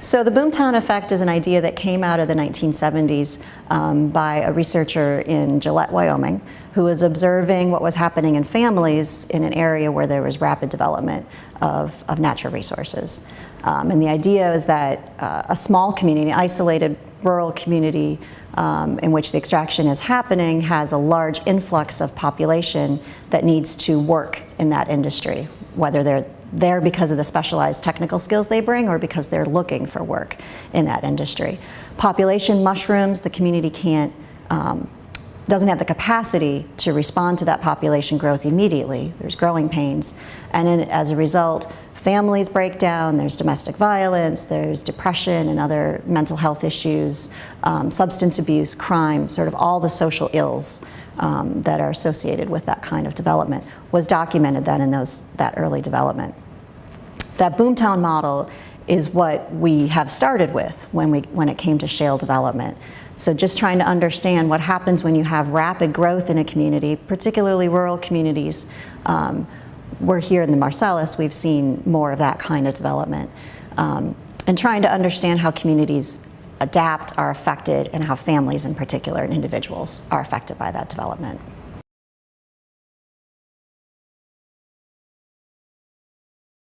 So the boomtown effect is an idea that came out of the 1970s um, by a researcher in Gillette, Wyoming, who was observing what was happening in families in an area where there was rapid development of, of natural resources. Um, and the idea is that uh, a small community, isolated rural community um, in which the extraction is happening has a large influx of population that needs to work in that industry, whether they're there because of the specialized technical skills they bring or because they're looking for work in that industry. Population mushrooms, the community can't, um, doesn't have the capacity to respond to that population growth immediately. There's growing pains. And in, as a result, families break down, there's domestic violence, there's depression and other mental health issues, um, substance abuse, crime, sort of all the social ills um, that are associated with that kind of development was documented then in those, that early development. That boomtown model is what we have started with when, we, when it came to shale development. So just trying to understand what happens when you have rapid growth in a community, particularly rural communities. Um, we're here in the Marcellus, we've seen more of that kind of development. Um, and trying to understand how communities adapt, are affected, and how families in particular and individuals are affected by that development.